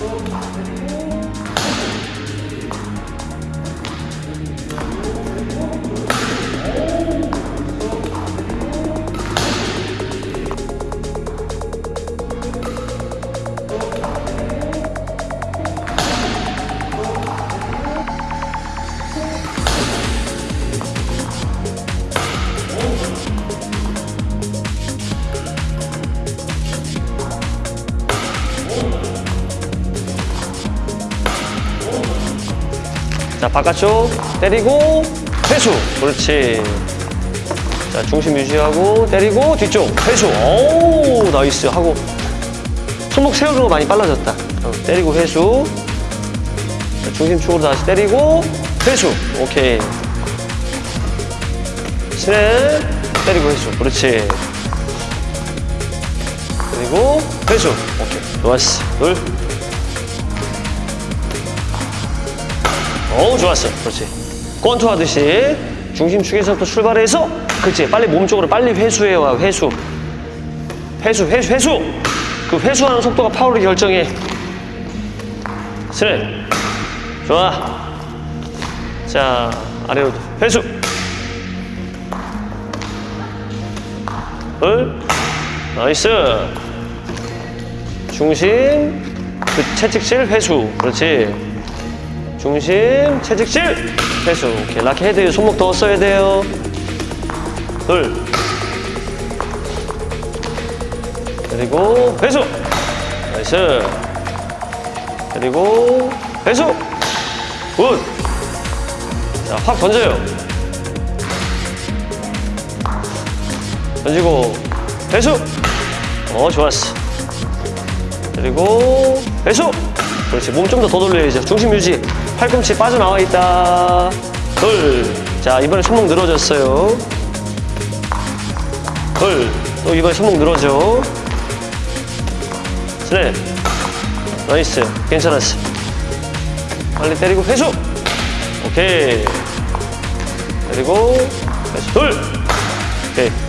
아, 또 만들고 자, 바깥쪽 때리고 회수. 그렇지. 자, 중심 유지하고 때리고 뒤쪽 회수. 오, nice 하고 손목 세우는 거 많이 빨라졌다. 어, 때리고 회수. 자, 중심 축으로 다시 때리고 회수. 오케이. 스냅 때리고 회수. 그렇지. 그리고 회수. 오케이. 좋았어. 둘. 어우, 좋았어. 그렇지. 권투 하듯이 중심축에서부터 출발해서 그렇지. 빨리 몸쪽으로 빨리 회수해와 회수. 회수, 회수, 회수. 그 회수하는 속도가 파워를 결정해. 스냅. 좋아. 자, 아래로 회수. 둘. nice. 중심, 그 채찍질 회수. 그렇지. 중심, 채찍질 회수. 오케이. 라켓 헤드 손목 더 써야 돼요. 둘. 그리고 회수. nice. 그리고 회수. good. 자, 확 던져요. 던지고 회수. 어, 좋았어. 그리고 회수. 그렇지. 몸 좀 더 더 돌려야죠. 중심 유지. 팔꿈치 빠져나와 있다. 둘. 자, 이번에 손목 늘어졌어요. 둘. 또 이번에 손목 늘어져. 스냅. nice. 괜찮았어. 빨리 때리고 회수. 오케이. 그리고 회수. 둘. 오케이.